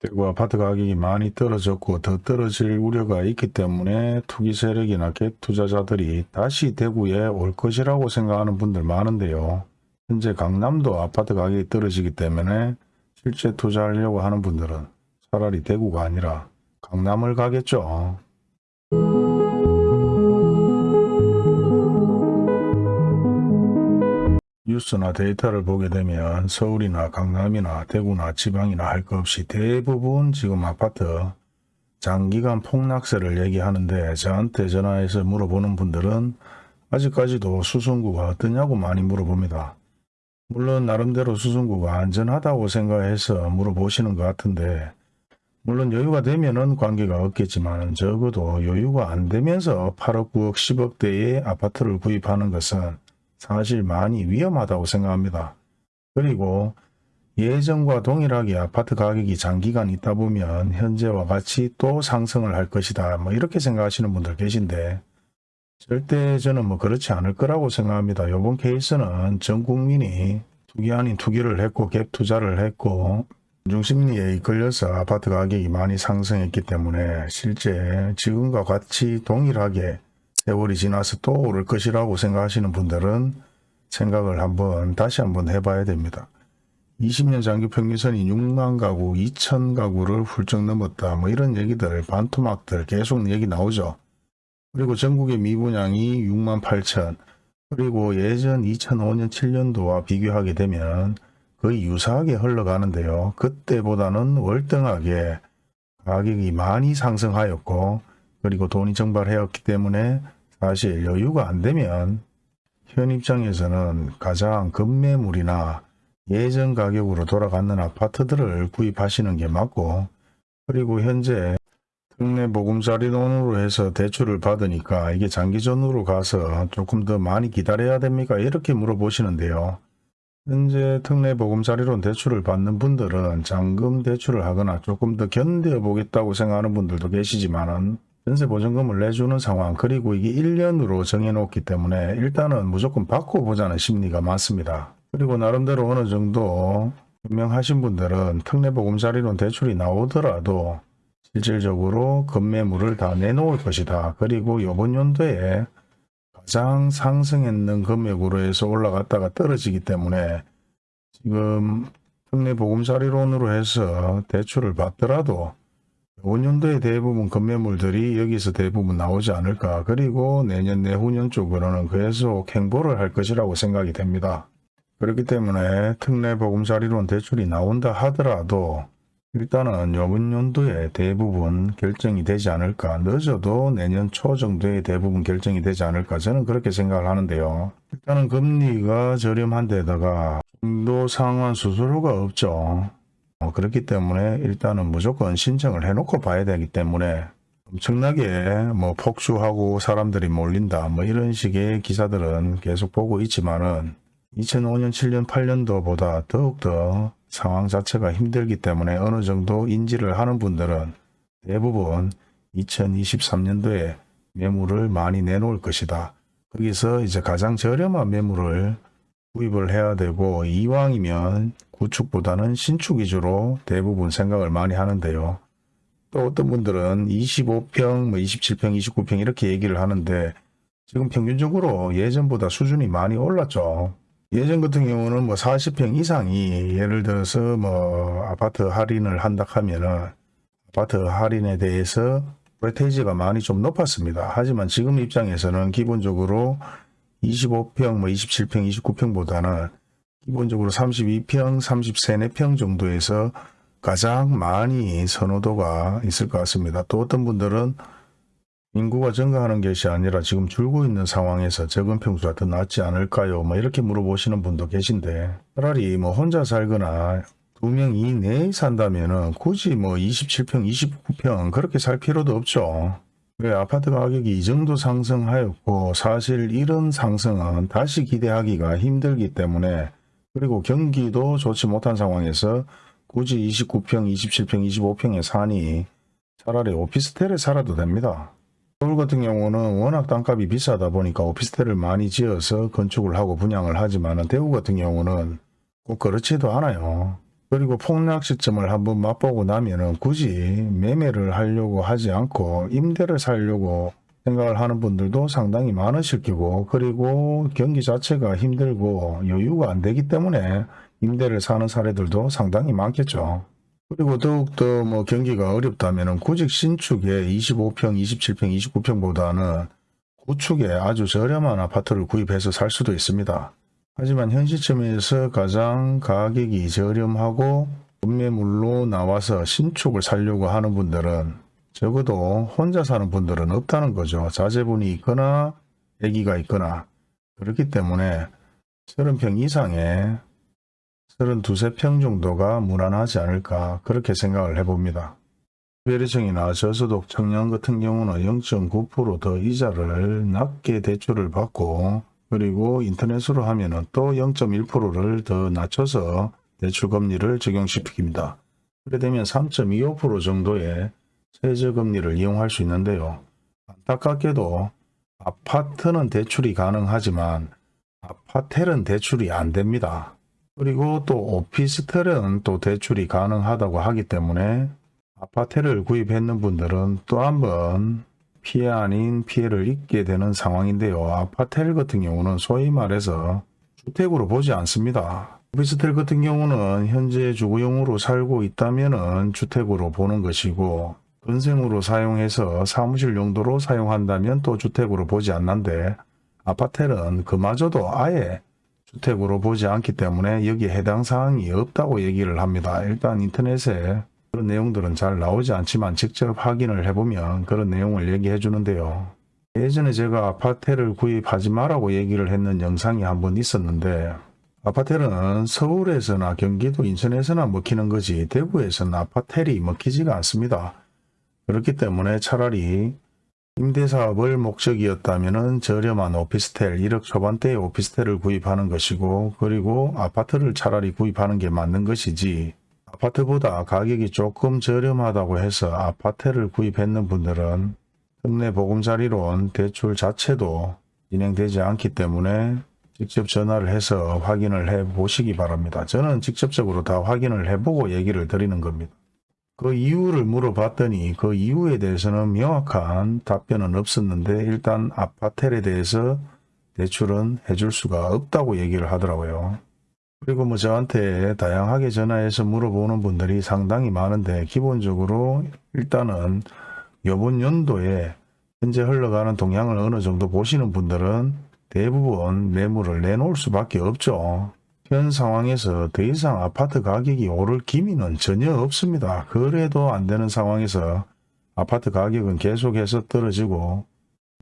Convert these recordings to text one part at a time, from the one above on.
대구 아파트 가격이 많이 떨어졌고 더 떨어질 우려가 있기 때문에 투기 세력이나 갭 투자자들이 다시 대구에 올 것이라고 생각하는 분들 많은데요. 현재 강남도 아파트 가격이 떨어지기 때문에 실제 투자하려고 하는 분들은 차라리 대구가 아니라 강남을 가겠죠. 뉴스나 데이터를 보게 되면 서울이나 강남이나 대구나 지방이나 할 것 없이 대부분 지금 아파트 장기간 폭락세를 얘기하는데 저한테 전화해서 물어보는 분들은 아직까지도 수성구가 어떠냐고 많이 물어봅니다. 물론 나름대로 수성구가 안전하다고 생각해서 물어보시는 것 같은데 물론 여유가 되면 은 관계가 없겠지만 적어도 여유가 안 되면서 8억, 9억, 10억대의 아파트를 구입하는 것은 사실 많이 위험하다고 생각합니다. 그리고 예전과 동일하게 아파트 가격이 장기간 있다 보면 현재와 같이 또 상승을 할 것이다. 뭐 이렇게 생각하시는 분들 계신데 절대 저는 뭐 그렇지 않을 거라고 생각합니다. 이번 케이스는 전 국민이 투기 아닌 투기를 했고 갭 투자를 했고 중심리에 이끌려서 아파트 가격이 많이 상승했기 때문에 실제 지금과 같이 동일하게 세월이 지나서 또 오를 것이라고 생각하시는 분들은 생각을 한번 다시 한번 해봐야 됩니다. 20년 장기 평균선이 6만 가구, 2천 가구를 훌쩍 넘었다. 뭐 이런 얘기들, 반토막들 계속 얘기 나오죠. 그리고 전국의 미분양이 6만 8천. 그리고 예전 2005년 7년도와 비교하게 되면 거의 유사하게 흘러가는데요. 그때보다는 월등하게 가격이 많이 상승하였고 그리고 돈이 증발하였기 때문에 사실 여유가 안 되면 현 입장에서는 가장 급매물이나 예전 가격으로 돌아가는 아파트들을 구입하시는 게 맞고 그리고 현재 특례 보금자리 돈으로 해서 대출을 받으니까 이게 장기전으로 가서 조금 더 많이 기다려야 됩니까? 이렇게 물어보시는데요. 현재 특례 보금자리론 대출을 받는 분들은 잔금 대출을 하거나 조금 더 견뎌 보겠다고 생각하는 분들도 계시지만 은 전세 보증금을 내주는 상황 그리고 이게 1년으로 정해놓기 때문에 일단은 무조건 받고 보자는 심리가 많습니다. 그리고 나름대로 어느 정도 분명하신 분들은 특례보금자리론 대출이 나오더라도 실질적으로 급매물을 다 내놓을 것이다. 그리고 이번 연도에 가장 상승했는 금액으로 해서 올라갔다가 떨어지기 때문에 지금 특례보금자리론으로 해서 대출을 받더라도 5년도에 대부분 건매물들이 여기서 대부분 나오지 않을까. 그리고 내년 내후년 쪽으로는 계속 행보를 할 것이라고 생각이 됩니다. 그렇기 때문에 특례 보금자리론 대출이 나온다 하더라도 일단은 이번 연도에 대부분 결정이 되지 않을까. 늦어도 내년 초 정도에 대부분 결정이 되지 않을까. 저는 그렇게 생각을 하는데요. 일단은 금리가 저렴한 데다가 중도 상환 수수료가 없죠. 어, 그렇기 때문에 일단은 무조건 신청을 해놓고 봐야 되기 때문에 엄청나게 뭐 폭주하고 사람들이 몰린다 뭐 이런 식의 기사들은 계속 보고 있지만은 2005년 7년 8년도 보다 더욱더 상황 자체가 힘들기 때문에 어느 정도 인지를 하는 분들은 대부분 2023년도에 매물을 많이 내놓을 것이다. 거기서 이제 가장 저렴한 매물을 구입을 해야 되고 이왕이면 구축보다는 신축 위주로 대부분 생각을 많이 하는데요. 또 어떤 분들은 25평, 뭐 27평, 29평 이렇게 얘기를 하는데 지금 평균적으로 예전보다 수준이 많이 올랐죠. 예전 같은 경우는 뭐 40평 이상이 예를 들어서 뭐 아파트 할인을 한다 하면은 아파트 할인에 대해서 프레테이지가 많이 좀 높았습니다. 하지만 지금 입장에서는 기본적으로 25평, 뭐 27평, 29평보다는 기본적으로 32평, 33, 4평 정도에서 가장 많이 선호도가 있을 것 같습니다. 또 어떤 분들은 인구가 증가하는 것이 아니라 지금 줄고 있는 상황에서 적은 평수가 더 낫지 않을까요? 뭐 이렇게 물어보시는 분도 계신데 차라리 뭐 혼자 살거나 두 명 이내에 산다면 은 굳이 뭐 27평, 29평 그렇게 살 필요도 없죠. 왜 아파트 가격이 이 정도 상승하였고 사실 이런 상승은 다시 기대하기가 힘들기 때문에 그리고 경기도 좋지 못한 상황에서 굳이 29평, 27평, 25평에 사니 차라리 오피스텔에 살아도 됩니다. 서울 같은 경우는 워낙 땅값이 비싸다 보니까 오피스텔을 많이 지어서 건축을 하고 분양을 하지만 대구 같은 경우는 꼭 그렇지도 않아요. 그리고 폭락 시점을 한번 맛보고 나면은 굳이 매매를 하려고 하지 않고 임대를 살려고 생각을 하는 분들도 상당히 많으실 거고 그리고 경기 자체가 힘들고 여유가 안 되기 때문에 임대를 사는 사례들도 상당히 많겠죠. 그리고 더욱더 뭐 경기가 어렵다면 구직 신축에 25평, 27평, 29평보다는 구축에 아주 저렴한 아파트를 구입해서 살 수도 있습니다. 하지만 현 시점에서 가장 가격이 저렴하고 급매물로 나와서 신축을 살려고 하는 분들은 적어도 혼자 사는 분들은 없다는 거죠. 자제분이 있거나 아기가 있거나 그렇기 때문에 30평 이상의 32, 평 정도가 무난하지 않을까 그렇게 생각을 해봅니다. 특별히청이나 저소득 청년 같은 경우는 0.9%더 이자를 낮게 대출을 받고 그리고 인터넷으로 하면은 또 0.1%를 더 낮춰서 대출 금리를 적용시킵니다. 그래 되면 3.25% 정도의 최저 금리를 이용할 수 있는데요. 안타깝게도 아파트는 대출이 가능하지만 아파텔은 대출이 안 됩니다. 그리고 또 오피스텔은 또 대출이 가능하다고 하기 때문에 아파트를 구입했는 분들은 또 한번 피해 아닌 피해를 입게 되는 상황인데요. 아파텔 같은 경우는 소위 말해서 주택으로 보지 않습니다. 오피스텔 같은 경우는 현재 주거용으로 살고 있다면 주택으로 보는 것이고 건생으로 사용해서 사무실 용도로 사용한다면 또 주택으로 보지 않는데 아파텔은 그마저도 아예 주택으로 보지 않기 때문에 여기에 해당 사항이 없다고 얘기를 합니다. 일단 인터넷에 그런 내용들은 잘 나오지 않지만 직접 확인을 해보면 그런 내용을 얘기해 주는데요. 예전에 제가 아파트를 구입하지 마라고 얘기를 했는 영상이 한 번 있었는데 아파트는 서울에서나 경기도 인천에서나 먹히는 거지 대구에서는 아파텔이 먹히지가 않습니다. 그렇기 때문에 차라리 임대사업을 목적이었다면 저렴한 오피스텔 1억 초반대의 오피스텔을 구입하는 것이고 그리고 아파트를 차라리 구입하는 게 맞는 것이지 아파트보다 가격이 조금 저렴하다고 해서 아파트를 구입했는 분들은 특례 보금자리론 대출 자체도 진행되지 않기 때문에 직접 전화를 해서 확인을 해 보시기 바랍니다. 저는 직접적으로 다 확인을 해보고 얘기를 드리는 겁니다. 그 이유를 물어봤더니 그 이유에 대해서는 명확한 답변은 없었는데 일단 아파텔에 대해서 대출은 해줄 수가 없다고 얘기를 하더라고요. 그리고 뭐 저한테 다양하게 전화해서 물어보는 분들이 상당히 많은데 기본적으로 일단은 이번 연도에 현재 흘러가는 동향을 어느 정도 보시는 분들은 대부분 매물을 내놓을 수밖에 없죠. 현 상황에서 더 이상 아파트 가격이 오를 기미는 전혀 없습니다. 그래도 안 되는 상황에서 아파트 가격은 계속해서 떨어지고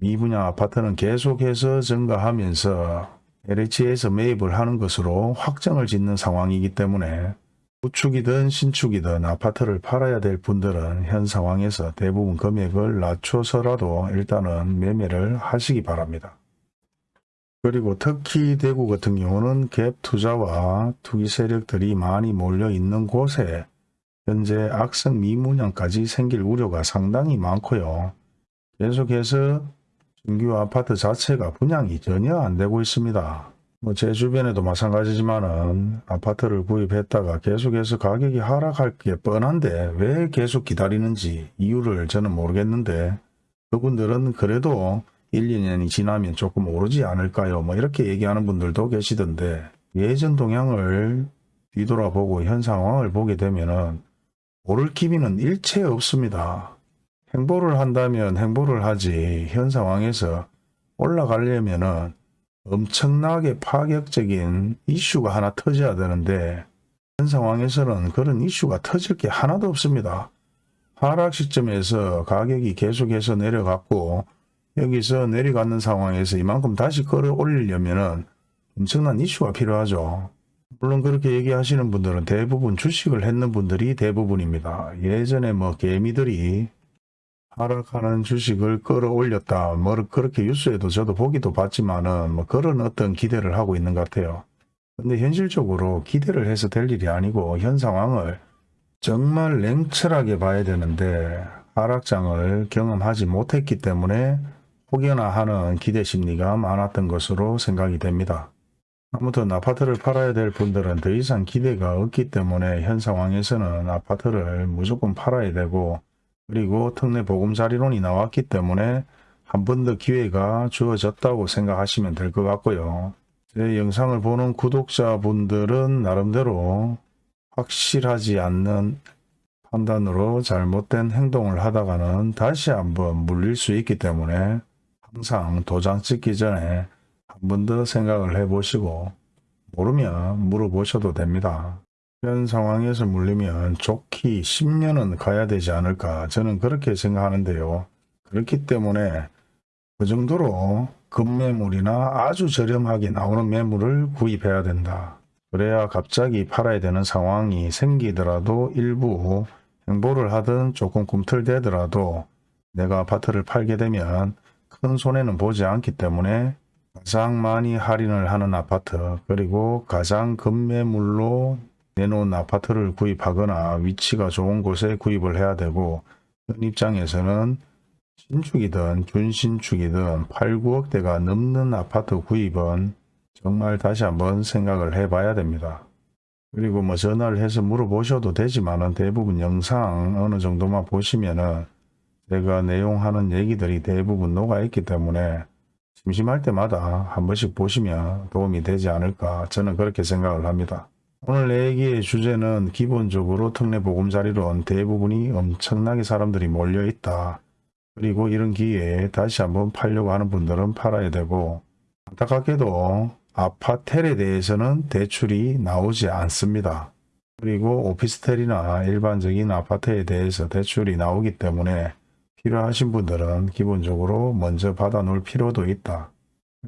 미분양 아파트는 계속해서 증가하면서 LH에서 매입을 하는 것으로 확정을 짓는 상황이기 때문에 구축이든 신축이든 아파트를 팔아야 될 분들은 현 상황에서 대부분 금액을 낮춰서라도 일단은 매매를 하시기 바랍니다. 그리고 특히 대구 같은 경우는 갭 투자와 투기 세력들이 많이 몰려 있는 곳에 현재 악성 미문양까지 생길 우려가 상당히 많고요. 계속해서 신규 아파트 자체가 분양이 전혀 안 되고 있습니다. 뭐 제 주변에도 마찬가지지만은 아파트를 구입했다가 계속해서 가격이 하락할 게 뻔한데 왜 계속 기다리는지 이유를 저는 모르겠는데 그분들은 그래도 1, 2년이 지나면 조금 오르지 않을까요? 뭐 이렇게 얘기하는 분들도 계시던데 예전 동향을 뒤돌아보고 현 상황을 보게 되면은 오를 기미는 일체 없습니다. 행보를 한다면 행보를 하지 현 상황에서 올라가려면 은 엄청나게 파격적인 이슈가 하나 터져야 되는데 현 상황에서는 그런 이슈가 터질 게 하나도 없습니다. 하락 시점에서 가격이 계속해서 내려갔고 여기서 내려가는 상황에서 이만큼 다시 끌어올리려면 엄청난 이슈가 필요하죠. 물론 그렇게 얘기하시는 분들은 대부분 주식을 했는 분들이 대부분입니다. 예전에 뭐 개미들이 하락하는 주식을 끌어올렸다. 뭐 그렇게 뉴스에도 저도 보기도 봤지만은 뭐 그런 어떤 기대를 하고 있는 것 같아요. 근데 현실적으로 기대를 해서 될 일이 아니고 현 상황을 정말 냉철하게 봐야 되는데 하락장을 경험하지 못했기 때문에 혹여나 하는 기대 심리가 많았던 것으로 생각이 됩니다. 아무튼 아파트를 팔아야 될 분들은 더 이상 기대가 없기 때문에 현 상황에서는 아파트를 무조건 팔아야 되고 그리고 특례 보금자리론이 나왔기 때문에 한 번 더 기회가 주어졌다고 생각하시면 될 것 같고요. 제 영상을 보는 구독자분들은 나름대로 확실하지 않는 판단으로 잘못된 행동을 하다가는 다시 한번 물릴 수 있기 때문에 항상 도장 찍기 전에 한 번 더 생각을 해보시고 모르면 물어보셔도 됩니다. 현 상황에서 물리면 좋기 10년은 가야 되지 않을까 저는 그렇게 생각하는데요. 그렇기 때문에 그 정도로 급매물이나 아주 저렴하게 나오는 매물을 구입해야 된다. 그래야 갑자기 팔아야 되는 상황이 생기더라도 일부 행보를 하든 조금 꿈틀대더라도 내가 아파트를 팔게 되면 큰 손해는 보지 않기 때문에 가장 많이 할인을 하는 아파트 그리고 가장 급매물로 내놓은 아파트를 구입하거나 위치가 좋은 곳에 구입을 해야 되고 현 입장에서는 신축이든 준신축이든 8, 9억대가 넘는 아파트 구입은 정말 다시 한번 생각을 해봐야 됩니다. 그리고 뭐 전화를 해서 물어보셔도 되지만 은 대부분 영상 어느 정도만 보시면은 제가 내용하는 얘기들이 대부분 녹아있기 때문에 심심할 때마다 한 번씩 보시면 도움이 되지 않을까 저는 그렇게 생각을 합니다. 오늘 내 얘기의 주제는 기본적으로 특례 보금자리론 대부분이 엄청나게 사람들이 몰려있다. 그리고 이런 기회에 다시 한번 팔려고 하는 분들은 팔아야 되고 안타깝게도 아파텔에 대해서는 대출이 나오지 않습니다. 그리고 오피스텔이나 일반적인 아파트에 대해서 대출이 나오기 때문에 필요하신 분들은 기본적으로 먼저 받아 놓을 필요도 있다.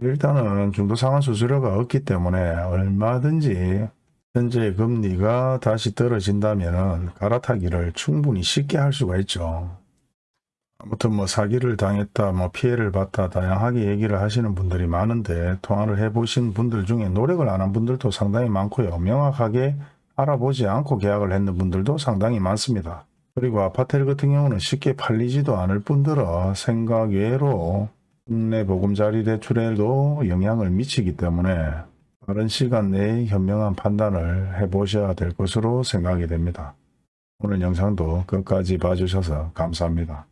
일단은 중도상환 수수료가 없기 때문에 얼마든지 현재 금리가 다시 떨어진다면 갈아타기를 충분히 쉽게 할 수가 있죠. 아무튼 뭐 사기를 당했다, 뭐 피해를 봤다 다양하게 얘기를 하시는 분들이 많은데 통화를 해 보신 분들 중에 노력을 안 한 분들도 상당히 많고요. 명확하게 알아보지 않고 계약을 했는 분들도 상당히 많습니다. 그리고 아파트 같은 경우는 쉽게 팔리지도 않을 뿐더러 생각 외로 국내 보금자리 대출에도 영향을 미치기 때문에 빠른 시간 내에 현명한 판단을 해보셔야 될 것으로 생각이 됩니다. 오늘 영상도 끝까지 봐주셔서 감사합니다.